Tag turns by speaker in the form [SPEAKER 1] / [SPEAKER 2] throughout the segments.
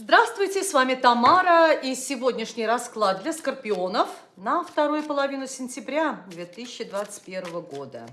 [SPEAKER 1] Здравствуйте, с вами Тамара и сегодняшний расклад для скорпионов на вторую половину сентября 2021 года.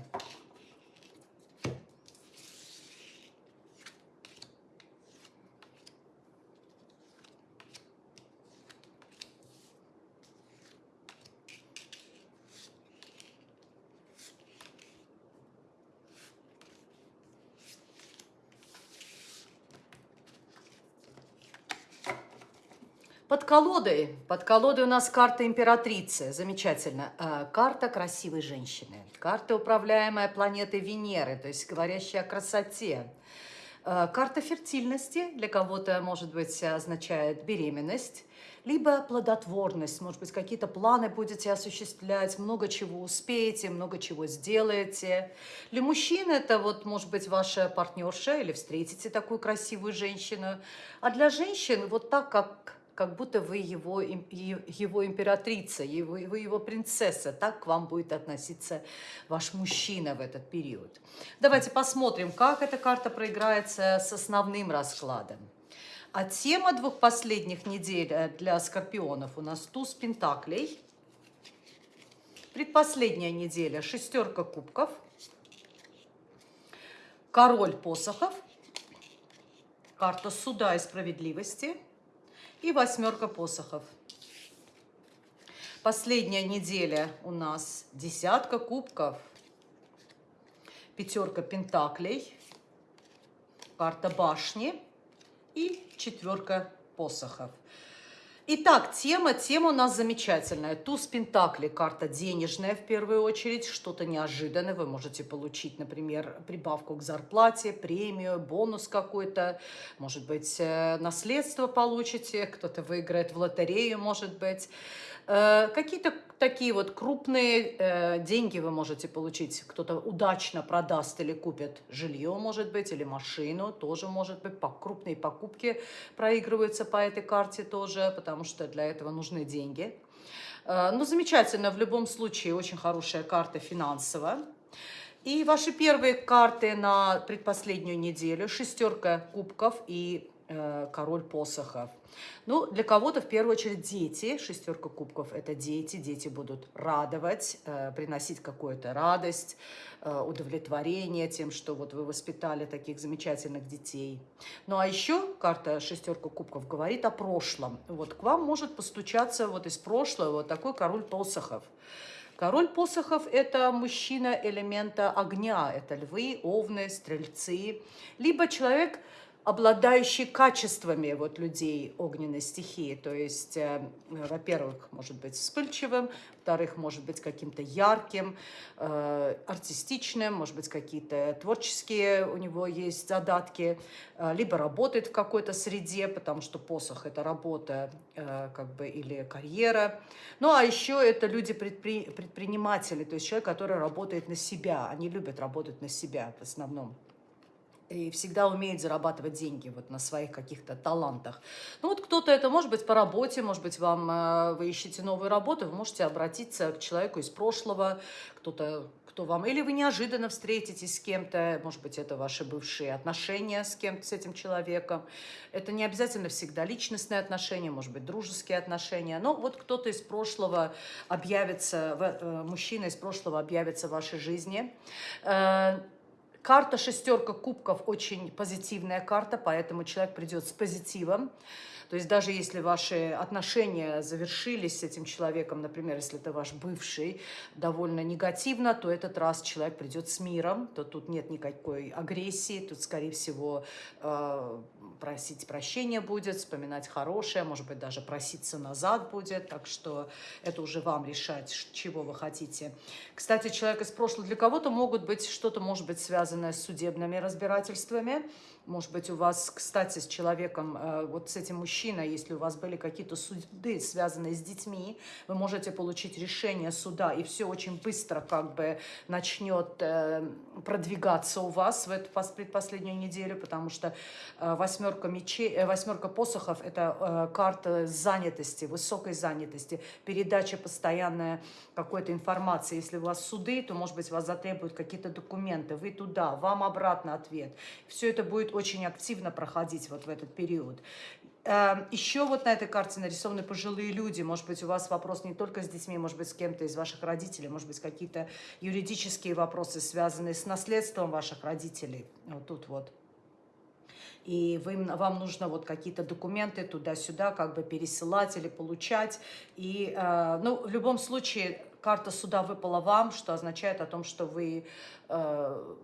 [SPEAKER 1] Под колодой, под колодой у нас карта императрицы, замечательно. Э, карта красивой женщины, карта управляемая планетой Венеры, то есть говорящая о красоте. Э, карта фертильности для кого-то, может быть, означает беременность, либо плодотворность, может быть, какие-то планы будете осуществлять, много чего успеете, много чего сделаете. Для мужчин это вот, может быть, ваша партнерша или встретите такую красивую женщину. А для женщин вот так, как как будто вы его, его императрица, его, вы его принцесса. Так к вам будет относиться ваш мужчина в этот период. Давайте посмотрим, как эта карта проиграется с основным раскладом. А тема двух последних недель э, для скорпионов у нас туз пентаклей. Предпоследняя неделя шестерка кубков, король посохов, карта суда и справедливости – и восьмерка посохов. Последняя неделя у нас десятка кубков, пятерка пентаклей, карта башни и четверка посохов. Итак, тема, тема у нас замечательная. Туз Пентакли, карта денежная в первую очередь, что-то неожиданное. Вы можете получить, например, прибавку к зарплате, премию, бонус какой-то. Может быть, э, наследство получите, кто-то выиграет в лотерею, может быть. Э, какие-то такие вот крупные э, деньги вы можете получить. Кто-то удачно продаст или купит жилье, может быть, или машину, тоже может быть. Крупные покупки проигрываются по этой карте тоже, потому что для этого нужны деньги. Э, ну, замечательно, в любом случае, очень хорошая карта финансовая. И ваши первые карты на предпоследнюю неделю. Шестерка кубков и король посохов. Ну, для кого-то в первую очередь дети, шестерка кубков – это дети, дети будут радовать, э, приносить какую-то радость, э, удовлетворение тем, что вот вы воспитали таких замечательных детей. Ну, а еще карта шестерка кубков говорит о прошлом. Вот к вам может постучаться вот из прошлого вот такой король посохов. Король посохов – это мужчина элемента огня, это львы, овны, стрельцы, либо человек – обладающий качествами вот людей огненной стихии. То есть, э, во-первых, может быть вспыльчивым, во-вторых, может быть каким-то ярким, э, артистичным, может быть какие-то творческие у него есть задатки, э, либо работает в какой-то среде, потому что посох – это работа как бы или карьера. Ну, а еще это люди-предприниматели, предпри то есть человек, который работает на себя. Они любят работать на себя в основном и всегда умеет зарабатывать деньги вот на своих каких-то талантах. Ну вот кто-то это может быть по работе, может быть вам э, вы ищете новую работу, вы можете обратиться к человеку из прошлого, кто-то кто вам, или вы неожиданно встретитесь с кем-то, может быть, это ваши бывшие отношения с кем-то, с этим человеком. Это не обязательно всегда личностные отношения, может быть, дружеские отношения. Но вот кто-то из прошлого объявится, э, мужчина из прошлого объявится в вашей жизни. Карта шестерка кубков очень позитивная карта, поэтому человек придет с позитивом. То есть даже если ваши отношения завершились с этим человеком, например, если это ваш бывший, довольно негативно, то этот раз человек придет с миром, то тут нет никакой агрессии, тут, скорее всего, э, просить прощения будет, вспоминать хорошее, может быть, даже проситься назад будет, так что это уже вам решать, чего вы хотите. Кстати, человек из прошлого для кого-то могут быть, что-то может быть связанное с судебными разбирательствами, может быть, у вас, кстати, с человеком, э, вот с этим мужчиной, если у вас были какие-то суды, связанные с детьми, вы можете получить решение суда, и все очень быстро как бы начнет э, продвигаться у вас в эту предпоследнюю неделю, потому что э, восьмерка мечей, восьмерка посохов – это карта занятости, высокой занятости, передача постоянная какой-то информации. Если у вас суды, то, может быть, вас затребуют какие-то документы, вы туда, вам обратно ответ. Все это будет очень активно проходить вот в этот период. Эм, Еще вот на этой карте нарисованы пожилые люди. Может быть, у вас вопрос не только с детьми, может быть, с кем-то из ваших родителей, может быть, какие-то юридические вопросы, связанные с наследством ваших родителей. Вот тут вот. И вы, вам нужно вот какие-то документы туда-сюда как бы пересылать или получать. И, э, ну, в любом случае, карта суда выпала вам, что означает о том, что вы... Э,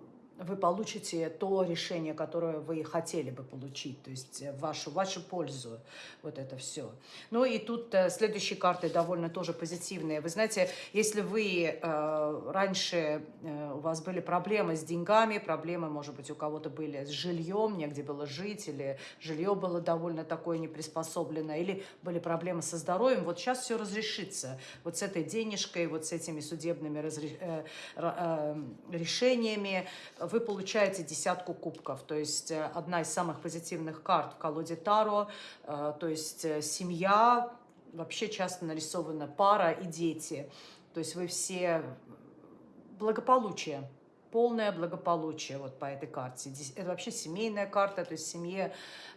[SPEAKER 1] вы получите то решение, которое вы хотели бы получить, то есть в вашу, вашу пользу вот это все. Ну и тут э, следующие карты довольно тоже позитивные. Вы знаете, если вы э, раньше, э, у вас были проблемы с деньгами, проблемы, может быть, у кого-то были с жильем, негде было жить, или жилье было довольно такое неприспособленное, или были проблемы со здоровьем, вот сейчас все разрешится. Вот с этой денежкой, вот с этими судебными разре... э, э, решениями, вы получаете десятку кубков, то есть э, одна из самых позитивных карт в колоде Таро, э, то есть э, семья, вообще часто нарисована пара и дети, то есть вы все благополучие, полное благополучие вот по этой карте. Это вообще семейная карта, то есть в семье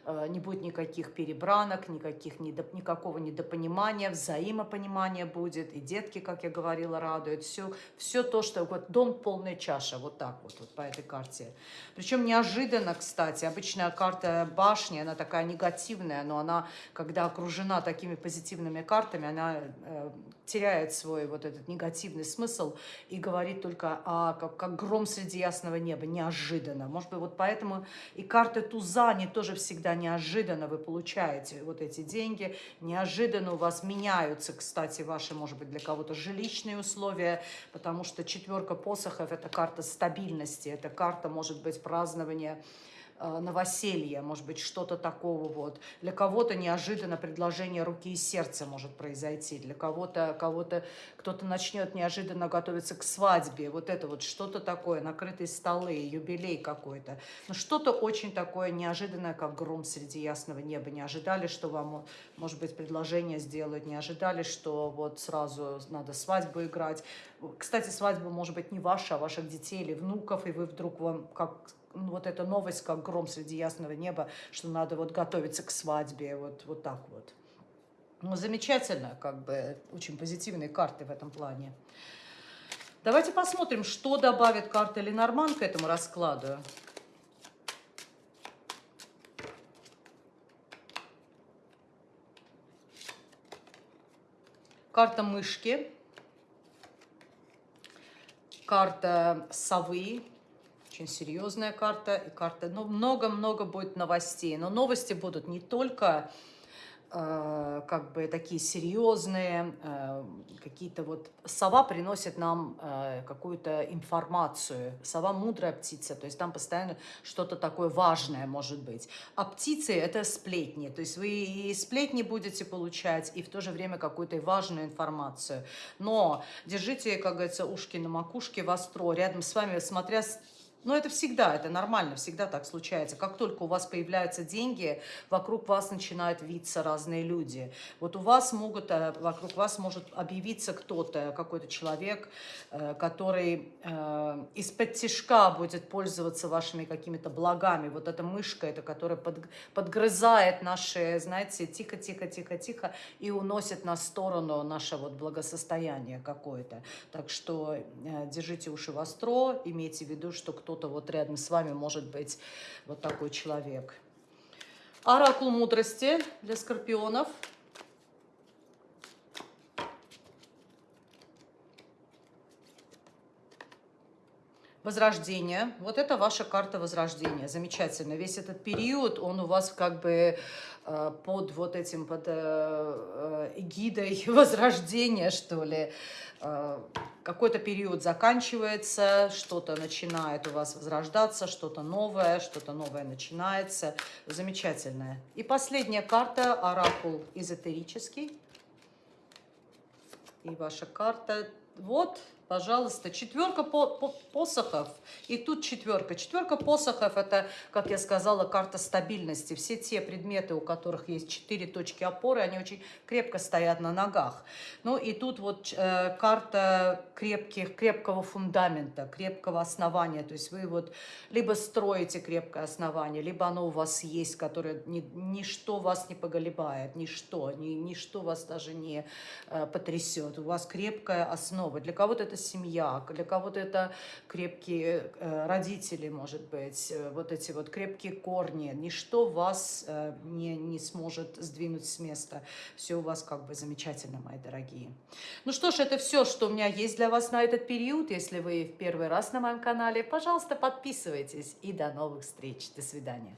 [SPEAKER 1] Э, не будет никаких перебранок, никаких, никакого недопонимания, взаимопонимания будет, и детки, как я говорила, радуют, все, все то, что вот дом полная чаша, вот так вот, вот по этой карте. Причем неожиданно, кстати, обычная карта башни, она такая негативная, но она, когда окружена такими позитивными картами, она э, теряет свой вот этот негативный смысл и говорит только о, как, как гром среди ясного неба, неожиданно. Может быть, вот поэтому и карты туза, они тоже всегда неожиданно вы получаете вот эти деньги, неожиданно у вас меняются, кстати, ваши, может быть, для кого-то жилищные условия, потому что четверка посохов – это карта стабильности, это карта, может быть, празднования новоселье, может быть, что-то такого вот. Для кого-то неожиданно предложение руки и сердца может произойти, для кого-то кого-то кто-то начнет неожиданно готовиться к свадьбе, вот это вот что-то такое, накрытые столы, юбилей какой-то. Но ну, что-то очень такое неожиданное, как гром среди ясного неба. Не ожидали, что вам, может быть, предложение сделают, не ожидали, что вот сразу надо свадьбу играть. Кстати, свадьба может быть не ваша, а ваших детей или внуков, и вы вдруг вам как вот эта новость, как гром среди ясного неба, что надо вот готовиться к свадьбе, вот, вот так вот. Ну, замечательно, как бы, очень позитивные карты в этом плане. Давайте посмотрим, что добавит карта Ленорман к этому раскладу. Карта мышки, карта совы, очень серьезная карта. И карта, ну, много-много будет новостей. Но новости будут не только э, как бы такие серьезные, э, какие-то вот... Сова приносит нам э, какую-то информацию. Сова мудрая птица, то есть там постоянно что-то такое важное может быть. А птицы – это сплетни, то есть вы и сплетни будете получать, и в то же время какую-то важную информацию. Но держите, как говорится, ушки на макушке востро, рядом с вами, смотря но это всегда, это нормально, всегда так случается. Как только у вас появляются деньги, вокруг вас начинают виться разные люди. Вот у вас могут, э, вокруг вас может объявиться кто-то, какой-то человек, э, который э, из-под тяжка будет пользоваться вашими какими-то благами. Вот эта мышка, это которая под, подгрызает наши, знаете, тихо-тихо-тихо-тихо и уносит на сторону наше вот благосостояние какое-то. Так что держите уши востро, имейте в виду, что кто кто-то вот рядом с вами может быть вот такой человек. Оракул мудрости для скорпионов. Возрождение. Вот это ваша карта возрождения. Замечательно. Весь этот период, он у вас как бы э, под вот этим, под э, э, эгидой возрождения, что ли. Какой-то период заканчивается, что-то начинает у вас возрождаться, что-то новое, что-то новое начинается. Замечательное. И последняя карта, оракул эзотерический. И ваша карта. Вот Пожалуйста, четверка по по посохов, и тут четверка. Четверка посохов – это, как я сказала, карта стабильности. Все те предметы, у которых есть четыре точки опоры, они очень крепко стоят на ногах. Ну и тут вот э, карта крепких, крепкого фундамента, крепкого основания. То есть вы вот либо строите крепкое основание, либо оно у вас есть, которое ни, ничто вас не поголебает, ничто, ни, ничто вас даже не э, потрясет. У вас крепкая основа. Для кого-то это семья, для кого-то это крепкие э, родители, может быть, э, вот эти вот крепкие корни. Ничто вас э, не, не сможет сдвинуть с места. Все у вас как бы замечательно, мои дорогие. Ну что ж, это все, что у меня есть для вас на этот период. Если вы в первый раз на моем канале, пожалуйста, подписывайтесь. И до новых встреч. До свидания.